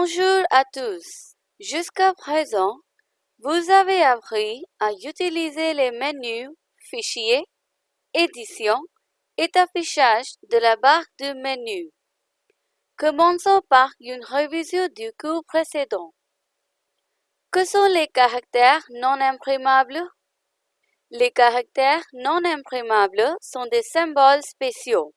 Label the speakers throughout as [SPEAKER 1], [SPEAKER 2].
[SPEAKER 1] Bonjour à tous. Jusqu'à présent, vous avez appris à utiliser les menus Fichier, Édition et Affichage de la barre de menu. Commençons par une révision du cours précédent. Que sont les caractères non imprimables? Les caractères non imprimables sont des symboles spéciaux.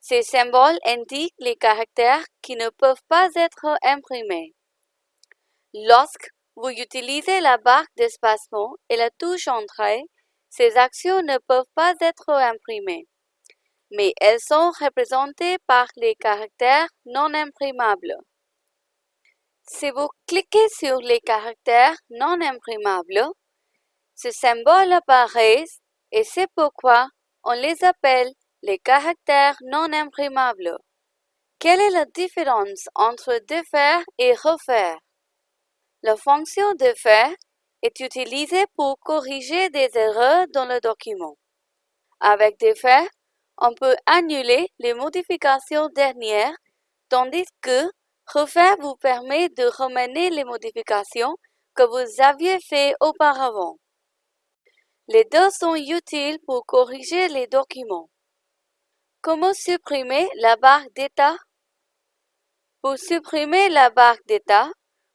[SPEAKER 1] Ces symboles indiquent les caractères qui ne peuvent pas être imprimés. Lorsque vous utilisez la barre d'espacement et la touche Entrée, ces actions ne peuvent pas être imprimées, mais elles sont représentées par les caractères non imprimables. Si vous cliquez sur les caractères non imprimables, ce symbole apparaît et c'est pourquoi on les appelle les caractères non imprimables. Quelle est la différence entre défaire et refaire? La fonction défaire est utilisée pour corriger des erreurs dans le document. Avec défaire, on peut annuler les modifications dernières, tandis que refaire vous permet de ramener les modifications que vous aviez faites auparavant. Les deux sont utiles pour corriger les documents. Comment supprimer la barre d'état? Pour supprimer la barre d'état,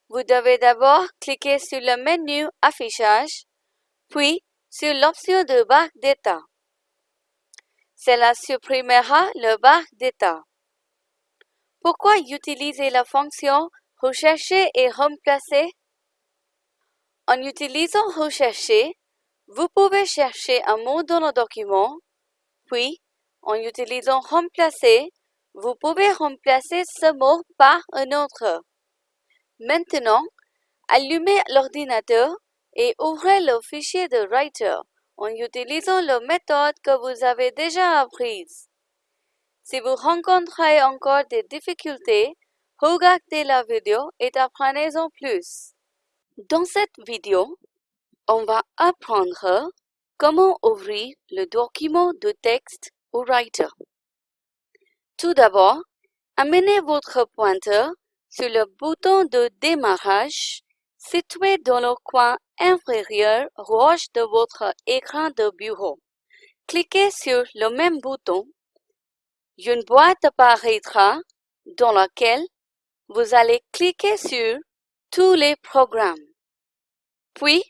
[SPEAKER 1] vous devez d'abord cliquer sur le menu Affichage, puis sur l'option de barre d'état. Cela supprimera le barre d'état. Pourquoi utiliser la fonction Rechercher et remplacer? En utilisant Rechercher, vous pouvez chercher un mot dans le document, puis en utilisant remplacer, vous pouvez remplacer ce mot par un autre. Maintenant, allumez l'ordinateur et ouvrez le fichier de Writer en utilisant la méthode que vous avez déjà apprise. Si vous rencontrez encore des difficultés, regardez la vidéo et apprenez-en plus. Dans cette vidéo, on va apprendre comment ouvrir le document de texte Tout d'abord, amenez votre pointeur sur le bouton de démarrage situé dans le coin inférieur gauche de votre écran de bureau. Cliquez sur le même bouton. Une boîte apparaîtra dans laquelle vous allez cliquer sur tous les programmes. Puis,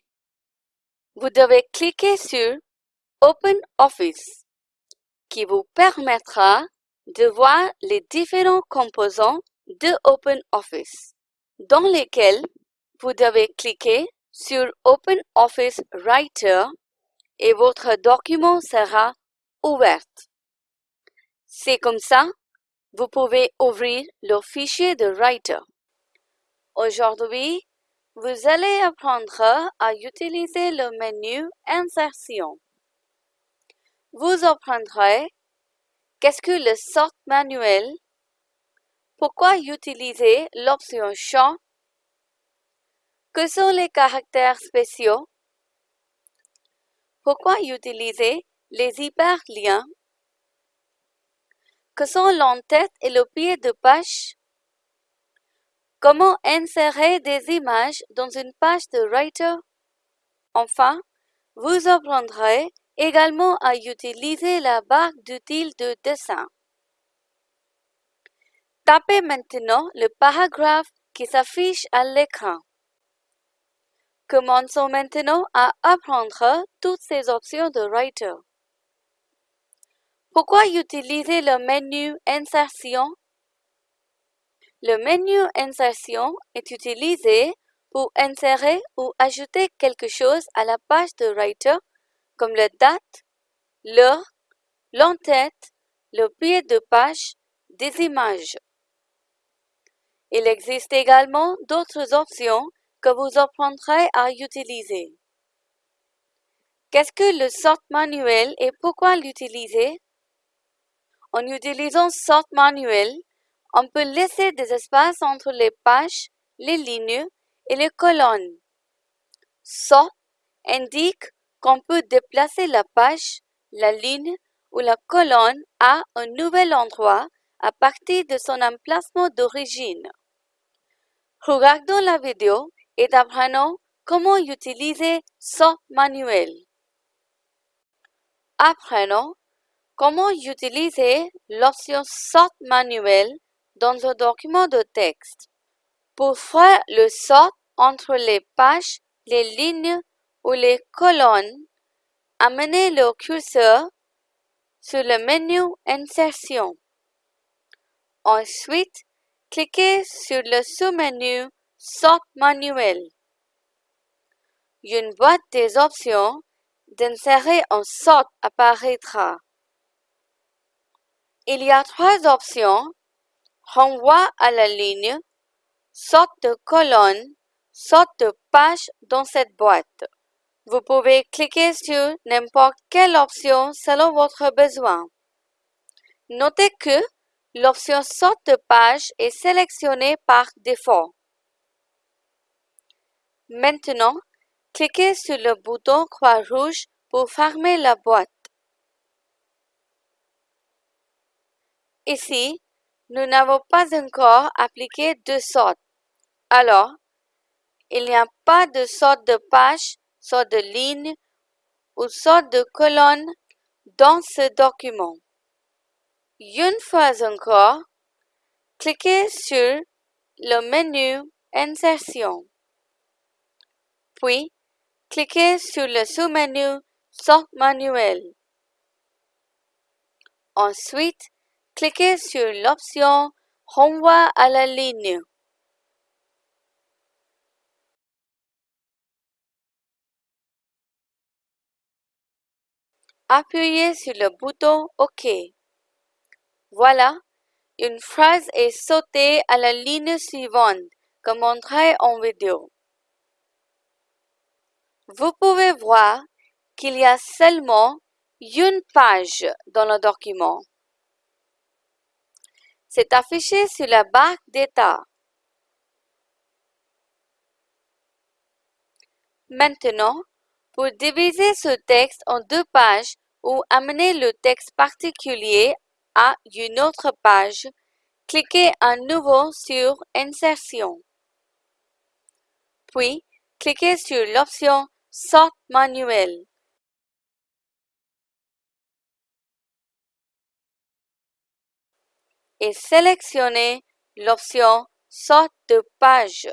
[SPEAKER 1] vous devez cliquer sur Open Office qui vous permettra de voir les différents composants de OpenOffice, dans lesquels vous devez cliquer sur OpenOffice Writer et votre document sera ouvert. C'est comme ça, vous pouvez ouvrir le fichier de Writer. Aujourd'hui, vous allez apprendre à utiliser le menu Insertion vous apprendrez qu'est-ce que le sort manuel, pourquoi utiliser l'option champ, que sont les caractères spéciaux, pourquoi utiliser les hyperliens, que sont l'entête et le pied de page, comment insérer des images dans une page de Writer. Enfin, vous apprendrez également à utiliser la barre d'outils de dessin. Tapez maintenant le paragraphe qui s'affiche à l'écran. Commençons maintenant à apprendre toutes ces options de Writer. Pourquoi utiliser le menu Insertion? Le menu Insertion est utilisé pour insérer ou ajouter quelque chose à la page de Writer comme la date, l'heure, l'entête, le pied de page, des images. Il existe également d'autres options que vous apprendrez à utiliser. Qu'est-ce que le sort manuel et pourquoi l'utiliser? En utilisant sort manuel, on peut laisser des espaces entre les pages, les lignes et les colonnes. Sort indique qu'on peut déplacer la page, la ligne ou la colonne à un nouvel endroit à partir de son emplacement d'origine. Regardons la vidéo et apprenons comment utiliser Sort manuel. Apprenons comment utiliser l'option Sort manuel dans un document de texte. Pour faire le sort entre les pages, les lignes ou les colonnes, amenez le curseur sur le menu Insertion. Ensuite, cliquez sur le sous-menu Sort manuel. Une boîte des options d'insérer un sort apparaîtra. Il y a trois options renvoi à la ligne, sorte de colonne, sorte de page dans cette boîte. Vous pouvez cliquer sur n'importe quelle option selon votre besoin. Notez que l'option sorte de page est sélectionnée par défaut. Maintenant, cliquez sur le bouton croix rouge pour fermer la boîte. Ici, nous n'avons pas encore appliqué de sorte. Alors, il n'y a pas de sorte de page, sorte de ligne ou sorte de colonne dans ce document. Une fois encore, cliquez sur le menu Insertion. Puis, cliquez sur le sous-menu Sort manuel. Ensuite, cliquez sur l'option Renvoi à la ligne. Appuyez sur le bouton OK. Voilà, une phrase est sautée à la ligne suivante, comme montré en vidéo. Vous pouvez voir qu'il y a seulement une page dans le document. C'est affiché sur la barre d'état. Maintenant, pour diviser ce texte en deux pages ou amener le texte particulier à une autre page, cliquez à nouveau sur Insertion. Puis, cliquez sur l'option Sort manuel. et sélectionnez l'option Sorte de page.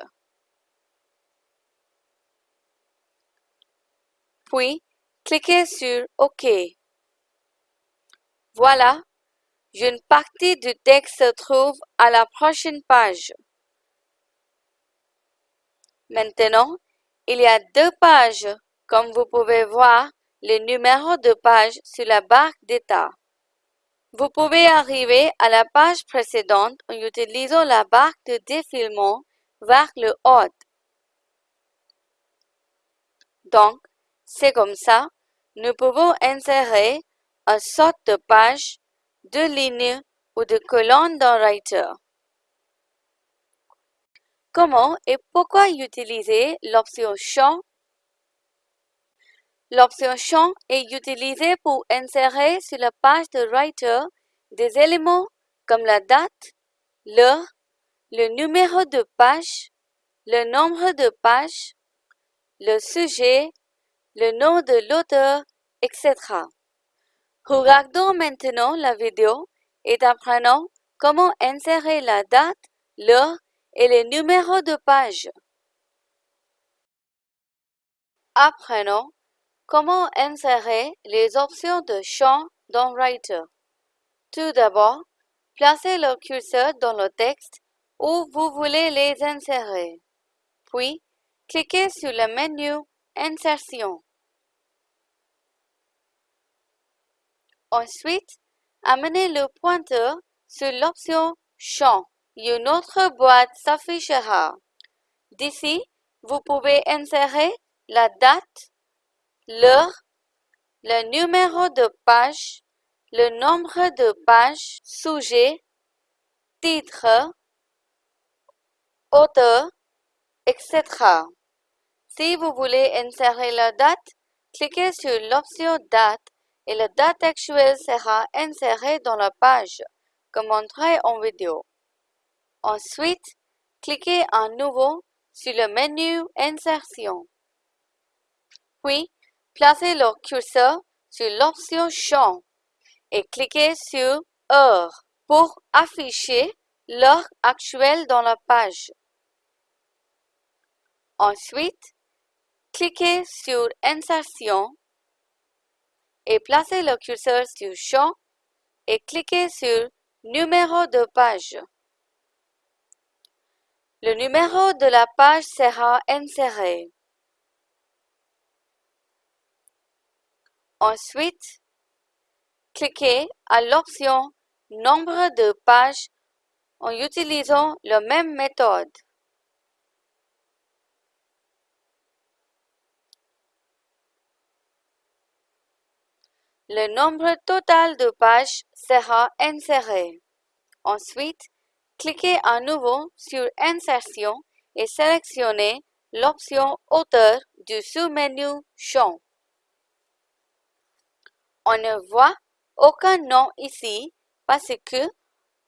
[SPEAKER 1] Puis, cliquez sur OK. Voilà, une partie du texte se trouve à la prochaine page. Maintenant, il y a deux pages. Comme vous pouvez voir, le numéro de page sur la barre d'état. Vous pouvez arriver à la page précédente en utilisant la barre de défilement vers le haut. Donc, c'est comme ça, nous pouvons insérer un sort de page, de lignes ou de colonnes dans Writer. Comment et pourquoi utiliser l'option Champ? L'option Champ est utilisée pour insérer sur la page de Writer des éléments comme la date, l'heure, le numéro de page, le nombre de pages, le sujet, le nom de l'auteur, etc. Regardons maintenant la vidéo et apprenons comment insérer la date, l'heure et le numéro de page. Apprenons Comment insérer les options de champ dans Writer Tout d'abord, placez le curseur dans le texte où vous voulez les insérer. Puis, cliquez sur le menu Insertion. Ensuite, amenez le pointeur sur l'option Champ. Une autre boîte s'affichera. D'ici, vous pouvez insérer la date, l'heure, le numéro de page, le nombre de pages, sujet, titre, auteur, etc. Si vous voulez insérer la date, cliquez sur l'option Date et la date actuelle sera insérée dans la page, comme montré en vidéo. Ensuite, cliquez à nouveau sur le menu Insertion. Puis, placez le curseur sur l'option Champ et cliquez sur Heure pour afficher l'heure actuelle dans la page. Ensuite, cliquez sur Insertion et placez le curseur sur Champ et cliquez sur Numéro de page. Le numéro de la page sera inséré. Ensuite, cliquez à l'option Nombre de pages en utilisant la même méthode. Le nombre total de pages sera inséré. Ensuite, cliquez à nouveau sur Insertion et sélectionnez l'option Auteur du sous-menu Champ. On ne voit aucun nom ici parce que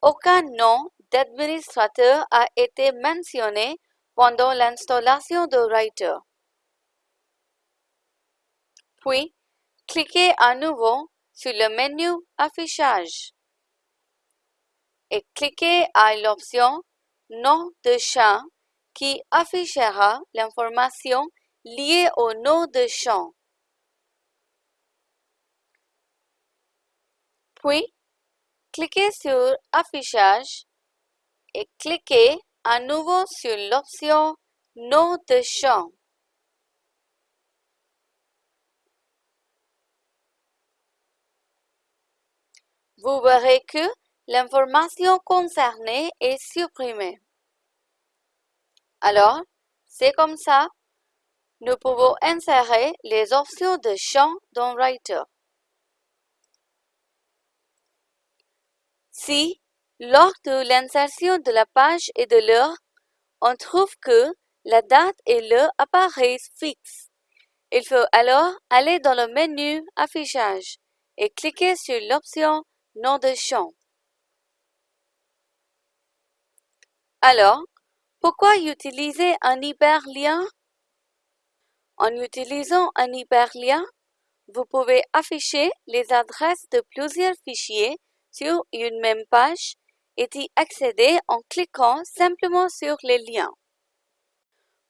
[SPEAKER 1] aucun nom d'administrateur a été mentionné pendant l'installation de Writer. Puis, cliquez à nouveau sur le menu Affichage et cliquez à l'option Nom de champ qui affichera l'information liée au nom de champ. Puis, cliquez sur Affichage et cliquez à nouveau sur l'option Nom de champ. Vous verrez que l'information concernée est supprimée. Alors, c'est comme ça, nous pouvons insérer les options de champ dans Writer. Si, lors de l'insertion de la page et de l'heure, on trouve que la date et l'heure apparaissent fixes, il faut alors aller dans le menu Affichage et cliquer sur l'option Nom de champ. Alors, pourquoi utiliser un hyperlien? En utilisant un hyperlien, vous pouvez afficher les adresses de plusieurs fichiers sur une même page et y accéder en cliquant simplement sur les liens.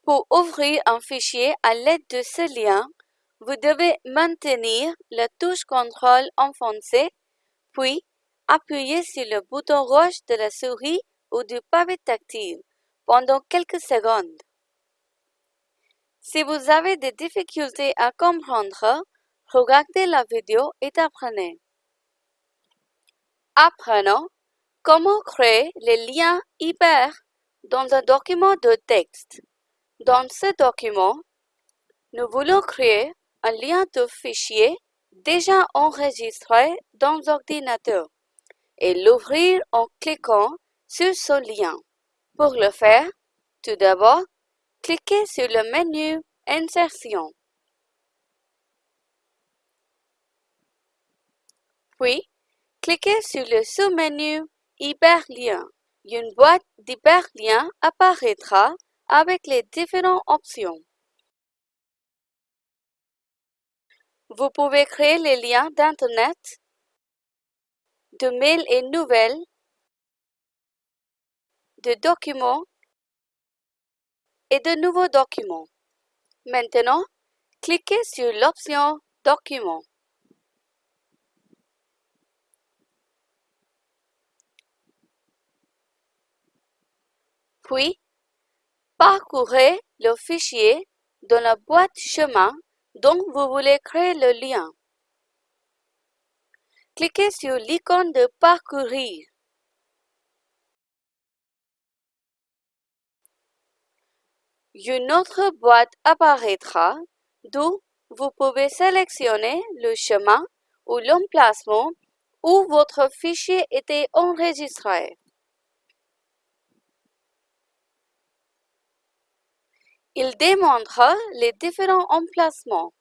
[SPEAKER 1] Pour ouvrir un fichier à l'aide de ce lien, vous devez maintenir la touche contrôle enfoncée, puis appuyer sur le bouton rouge de la souris ou du pavé tactile pendant quelques secondes. Si vous avez des difficultés à comprendre, regardez la vidéo et apprenez. Apprenons comment créer les liens hyper dans un document de texte. Dans ce document, nous voulons créer un lien de fichier déjà enregistré dans l'ordinateur et l'ouvrir en cliquant sur ce lien. Pour le faire, tout d'abord, cliquez sur le menu Insertion. Puis, cliquez sur le sous-menu Hyperlien. Une boîte d'hyperliens apparaîtra avec les différentes options. Vous pouvez créer les liens d'Internet, de mails et nouvelles, de documents et de nouveaux documents. Maintenant, cliquez sur l'option Documents. Puis, parcourez le fichier dans la boîte chemin dont vous voulez créer le lien. Cliquez sur l'icône de Parcourir. Une autre boîte apparaîtra d'où vous pouvez sélectionner le chemin ou l'emplacement où votre fichier était enregistré. Il démontre les différents emplacements.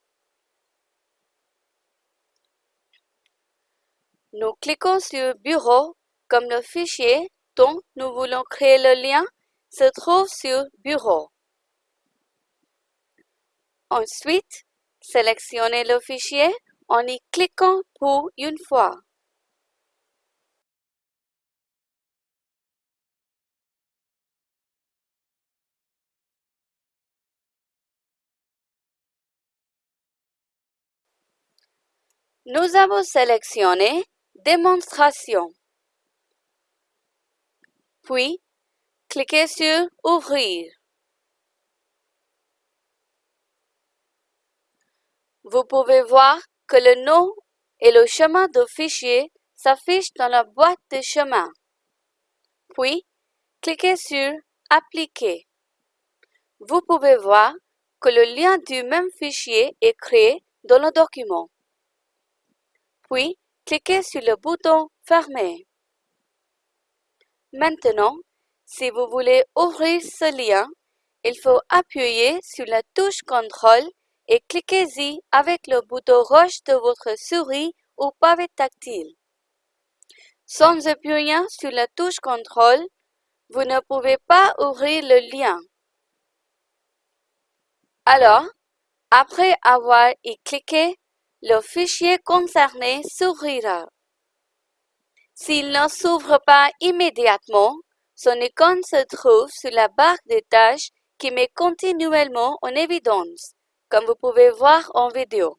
[SPEAKER 1] Nous cliquons sur Bureau comme le fichier dont nous voulons créer le lien se trouve sur Bureau. Ensuite, sélectionnez le fichier en y cliquant pour une fois. Nous avons sélectionné Démonstration. Puis, cliquez sur Ouvrir. Vous pouvez voir que le nom et le chemin de fichier s'affichent dans la boîte de chemin. Puis, cliquez sur Appliquer. Vous pouvez voir que le lien du même fichier est créé dans le document. Puis, cliquez sur le bouton Fermer. Maintenant, si vous voulez ouvrir ce lien, il faut appuyer sur la touche Contrôle et cliquez-y avec le bouton roche de votre souris ou pavé tactile. Sans appuyer sur la touche Contrôle, vous ne pouvez pas ouvrir le lien. Alors, après avoir y cliqué, le fichier concerné s'ouvrira. S'il ne s'ouvre pas immédiatement, son icône se trouve sur la barre de tâches qui met continuellement en évidence, comme vous pouvez voir en vidéo.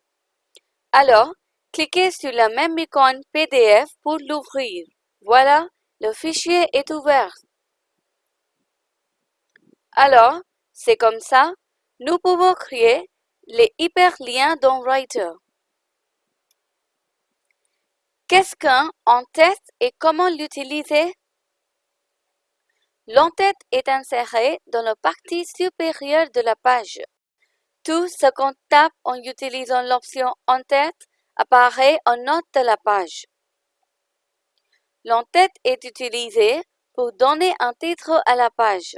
[SPEAKER 1] Alors, cliquez sur la même icône PDF pour l'ouvrir. Voilà, le fichier est ouvert. Alors, c'est comme ça, nous pouvons créer les hyperliens dans Writer. Qu'est-ce qu'un en-tête et comment l'utiliser? L'en-tête est inséré dans la partie supérieure de la page. Tout ce qu'on tape en utilisant l'option En-tête apparaît en note de la page. L'en-tête est utilisé pour donner un titre à la page.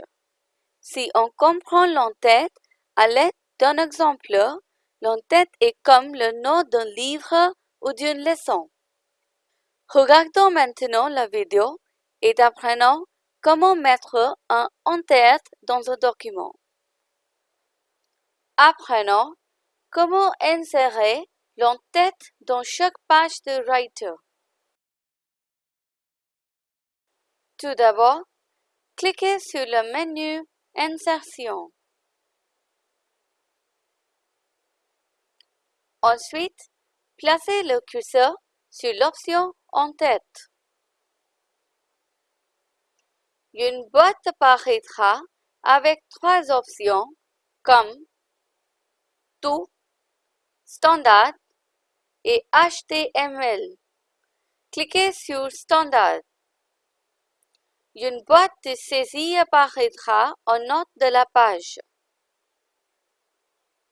[SPEAKER 1] Si on comprend l'en-tête à l'aide d'un exemple, l'en-tête est comme le nom d'un livre ou d'une leçon. Regardons maintenant la vidéo et apprenons comment mettre un en-tête dans un document. Apprenons comment insérer l'en-tête dans chaque page de Writer. Tout d'abord, cliquez sur le menu Insertion. Ensuite, placez le curseur sur l'option En-tête. Une boîte apparaîtra avec trois options comme Tout, Standard et HTML. Cliquez sur Standard. Une boîte de saisie apparaîtra en note de la page.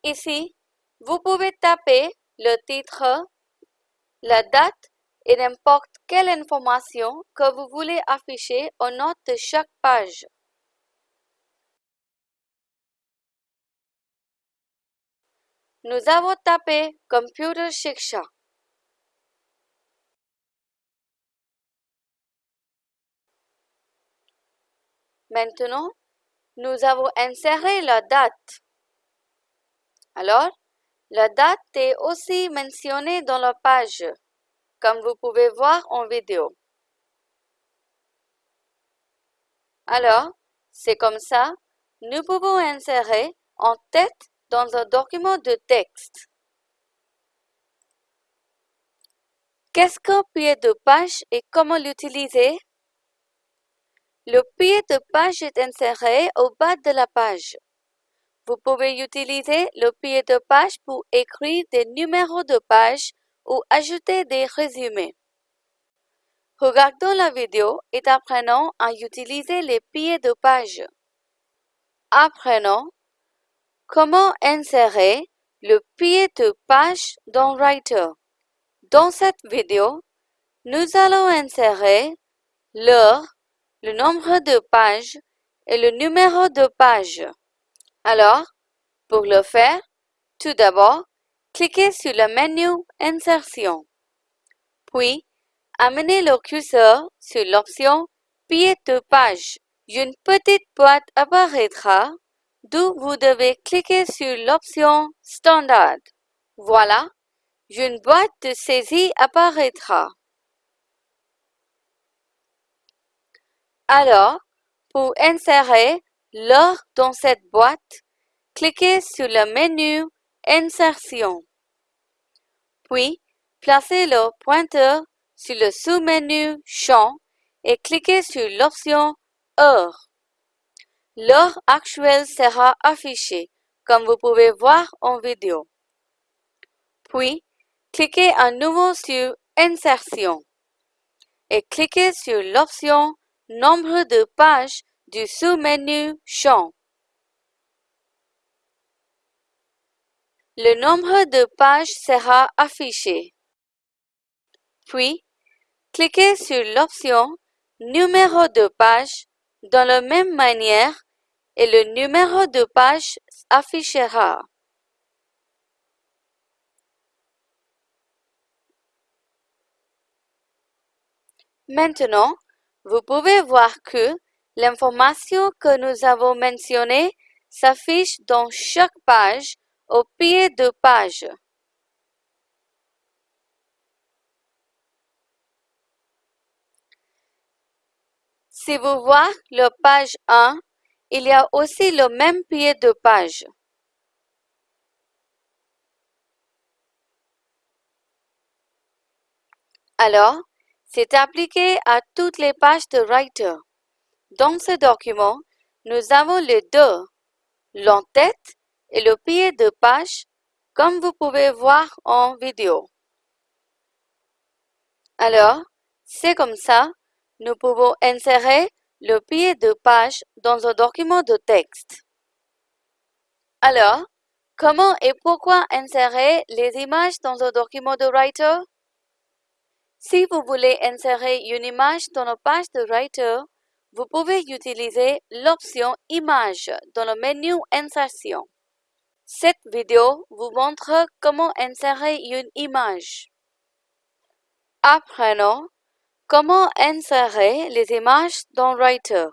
[SPEAKER 1] Ici, vous pouvez taper le titre la date et n'importe quelle information que vous voulez afficher aux notes de chaque page. Nous avons tapé Computer Shiksha. Maintenant, nous avons inséré la date. Alors, la date est aussi mentionnée dans la page, comme vous pouvez voir en vidéo. Alors, c'est comme ça, nous pouvons insérer en tête dans un document de texte. Qu'est-ce qu'un pied de page et comment l'utiliser? Le pied de page est inséré au bas de la page. Vous pouvez utiliser le pied de page pour écrire des numéros de page ou ajouter des résumés. Regardons la vidéo et apprenons à utiliser les pieds de page. Apprenons comment insérer le pied de page dans Writer. Dans cette vidéo, nous allons insérer l'heure, le nombre de pages et le numéro de page. Alors, pour le faire, tout d'abord, cliquez sur le menu Insertion. Puis, amenez le curseur sur l'option Pied de page une petite boîte apparaîtra d'où vous devez cliquer sur l'option Standard. Voilà, une boîte de saisie apparaîtra. Alors, pour insérer l'or dans cette boîte, cliquez sur le menu Insertion. Puis, placez le pointeur sur le sous-menu Champ et cliquez sur l'option Heure. L'heure actuelle sera affichée, comme vous pouvez voir en vidéo. Puis, cliquez à nouveau sur Insertion et cliquez sur l'option Nombre de pages du sous-menu Champ. Le nombre de pages sera affiché. Puis, cliquez sur l'option Numéro de page dans la même manière et le numéro de page affichera. Maintenant, vous pouvez voir que l'information que nous avons mentionnée s'affiche dans chaque page au pied de page. Si vous voyez le page 1, il y a aussi le même pied de page. Alors, c'est appliqué à toutes les pages de Writer. Dans ce document, nous avons les deux, l'entête et le pied de page, comme vous pouvez voir en vidéo. Alors, c'est comme ça nous pouvons insérer le pied de page dans un document de texte. Alors, comment et pourquoi insérer les images dans un document de Writer? Si vous voulez insérer une image dans une page de Writer, vous pouvez utiliser l'option Image dans le menu Insertion. Cette vidéo vous montre comment insérer une image. Apprenons Comment insérer les images dans Writer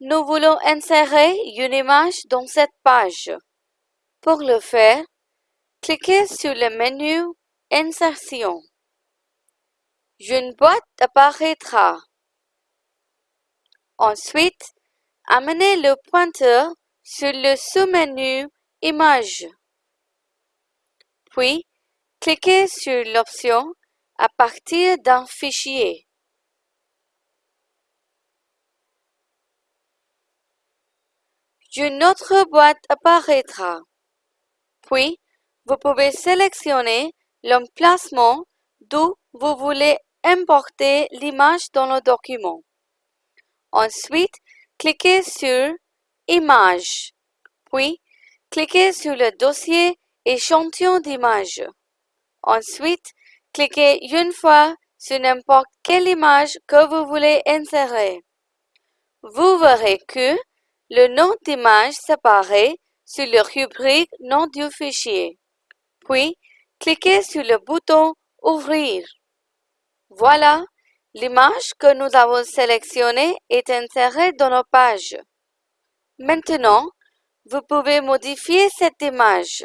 [SPEAKER 1] Nous voulons insérer une image dans cette page. Pour le faire, cliquez sur le menu Insertion. Une boîte apparaîtra. Ensuite, amenez le pointeur sur le sous-menu Image. Puis, cliquez sur l'option à partir d'un fichier. Une autre boîte apparaîtra. Puis, vous pouvez sélectionner l'emplacement d'où vous voulez importer l'image dans le document. Ensuite, cliquez sur Image, puis cliquez sur le dossier Échantillon d'image. Ensuite, Cliquez une fois sur n'importe quelle image que vous voulez insérer. Vous verrez que le nom d'image s'apparaît sur le rubrique Nom du fichier. Puis, cliquez sur le bouton Ouvrir. Voilà, l'image que nous avons sélectionnée est insérée dans nos pages. Maintenant, vous pouvez modifier cette image.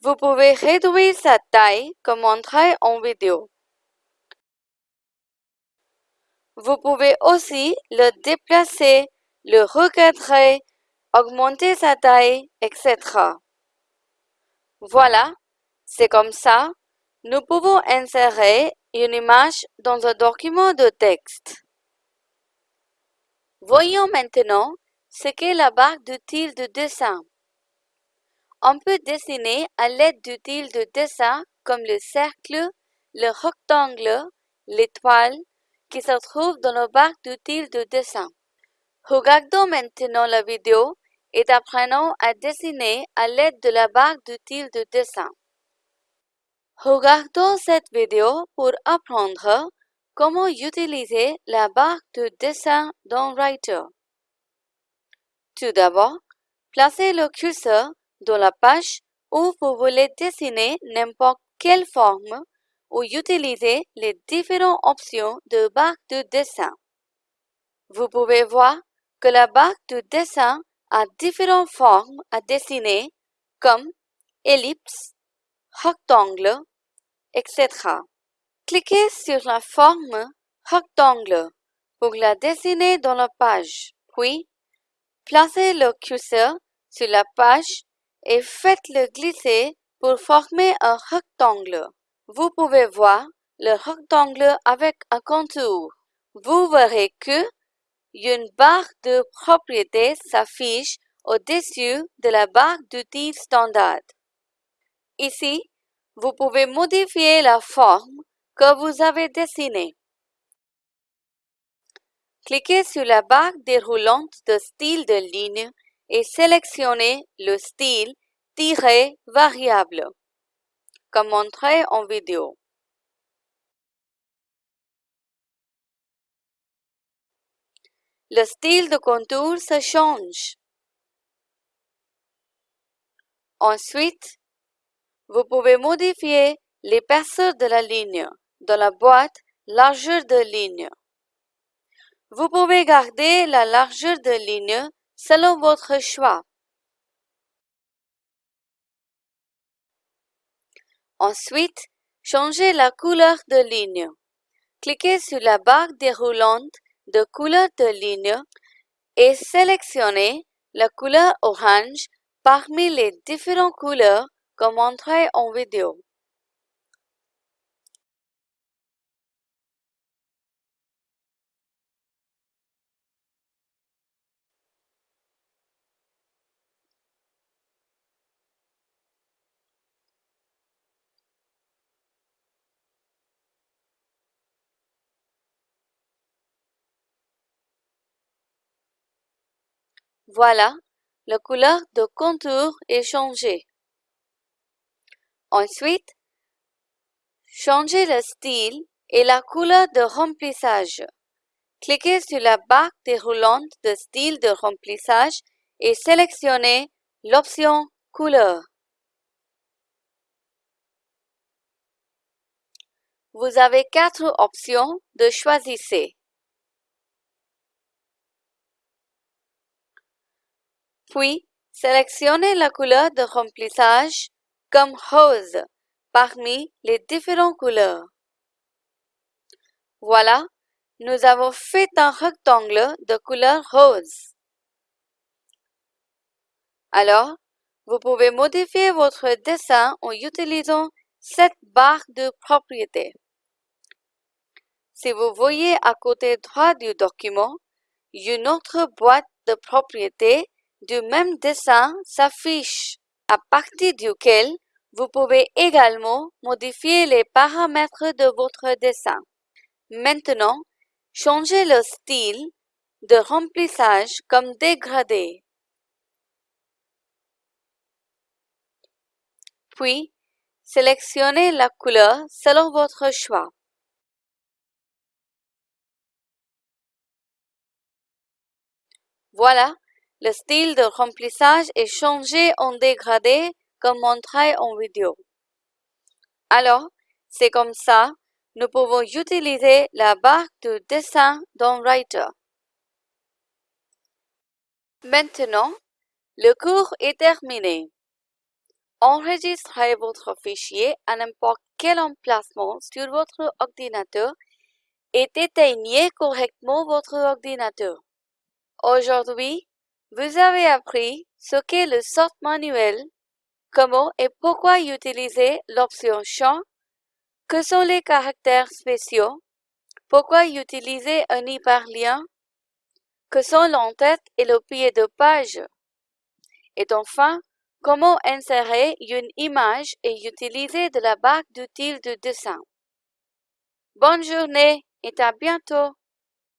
[SPEAKER 1] Vous pouvez réduire sa taille comme montré en vidéo. Vous pouvez aussi le déplacer, le recadrer, augmenter sa taille, etc. Voilà, c'est comme ça, nous pouvons insérer une image dans un document de texte. Voyons maintenant ce qu'est la barre d'outils de dessin. On peut dessiner à l'aide d'outils de dessin comme le cercle, le rectangle, l'étoile qui se trouvent dans le barre d'outils de dessin. Regardons maintenant la vidéo et apprenons à dessiner à l'aide de la barre d'outils de dessin. Regardons cette vidéo pour apprendre comment utiliser la barre de dessin dans Writer. Tout d'abord, placez le curseur dans la page où vous voulez dessiner n'importe quelle forme ou utiliser les différentes options de barre de dessin. Vous pouvez voir que la barre de dessin a différentes formes à dessiner comme ellipse, rectangle, etc. Cliquez sur la forme rectangle pour la dessiner dans la page, puis placez le curseur sur la page et faites-le glisser pour former un rectangle. Vous pouvez voir le rectangle avec un contour. Vous verrez que une barre de propriété s'affiche au-dessus de la barre d'outils standard. Ici, vous pouvez modifier la forme que vous avez dessinée. Cliquez sur la barre déroulante de style de ligne et sélectionnez le style variable, comme montré en vidéo. Le style de contour se change. Ensuite, vous pouvez modifier l'épaisseur de la ligne dans la boîte largeur de ligne. Vous pouvez garder la largeur de ligne selon votre choix. Ensuite, changez la couleur de ligne. Cliquez sur la barre déroulante de couleur de ligne et sélectionnez la couleur orange parmi les différentes couleurs comme montré en vidéo. Voilà, la couleur de contour est changée. Ensuite, changez le style et la couleur de remplissage. Cliquez sur la barre déroulante de style de remplissage et sélectionnez l'option Couleur. Vous avez quatre options de choisir. Puis, sélectionnez la couleur de remplissage comme rose parmi les différentes couleurs. Voilà, nous avons fait un rectangle de couleur rose. Alors, vous pouvez modifier votre dessin en utilisant cette barre de propriété. Si vous voyez à côté droit du document, une autre boîte de propriétés du même dessin s'affiche, à partir duquel vous pouvez également modifier les paramètres de votre dessin. Maintenant, changez le style de remplissage comme dégradé. Puis, sélectionnez la couleur selon votre choix. Voilà, le style de remplissage est changé en dégradé comme montré en vidéo. Alors, c'est comme ça, nous pouvons utiliser la barre de dessin dans Writer. Maintenant, le cours est terminé. Enregistrez votre fichier à n'importe quel emplacement sur votre ordinateur et éteignez correctement votre ordinateur. Aujourd'hui, vous avez appris ce qu'est le sort manuel, comment et pourquoi utiliser l'option champ, que sont les caractères spéciaux, pourquoi utiliser un hyperlien, que sont l'entête et le pied de page, et enfin, comment insérer une image et utiliser de la barre d'outils de dessin. Bonne journée et à bientôt!